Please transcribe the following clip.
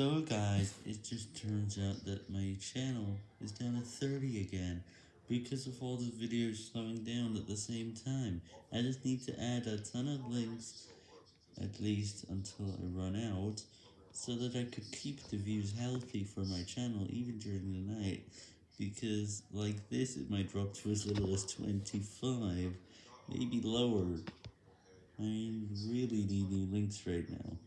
So guys, it just turns out that my channel is down to 30 again, because of all the videos slowing down at the same time. I just need to add a ton of links, at least until I run out, so that I could keep the views healthy for my channel even during the night, because like this it might drop to as little as 25, maybe lower. I really need new links right now.